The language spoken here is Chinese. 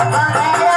我们